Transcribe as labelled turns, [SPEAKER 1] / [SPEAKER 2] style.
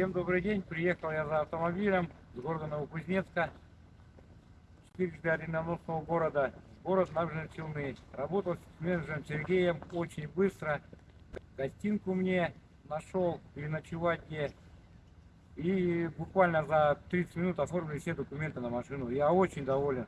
[SPEAKER 1] Всем добрый день. Приехал я за автомобилем с города Новокузнецка, 411 города, город Набережные Челны. Работал с менеджером Сергеем очень быстро. Гостинку мне нашел, переночевать где. И буквально за 30 минут оформили все документы на машину. Я очень доволен.